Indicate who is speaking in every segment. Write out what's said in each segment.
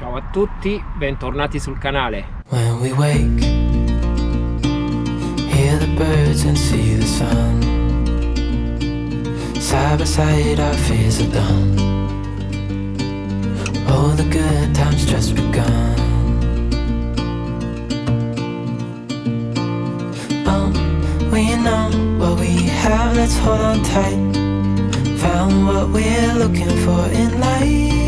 Speaker 1: Ciao a tutti, bentornati sul canale.
Speaker 2: When we wake, hear the birds and see the sun. Side by side, our fears are done. Oh, the good times just begun. Oh, we know what we have, let's hold on tight. Found what we're looking for in life.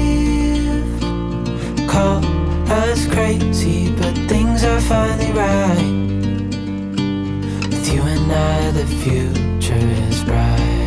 Speaker 2: Crazy, but things are finally right. With you and I, the future is bright.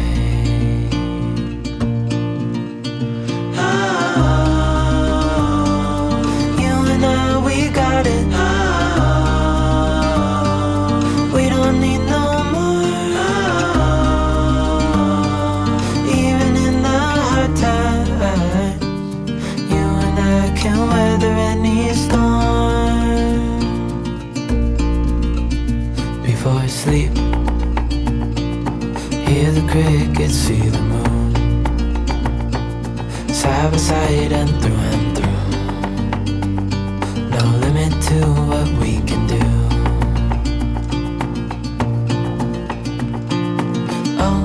Speaker 2: Sleep, hear the crickets, see the moon. Side by side and through and through. No limit to what we can do. Oh,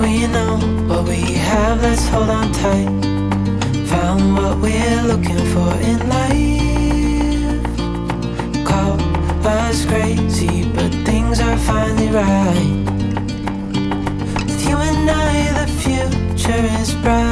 Speaker 2: we know what we have, let's hold on tight. Found what we're looking for in life. Right. With you and I, the future is bright.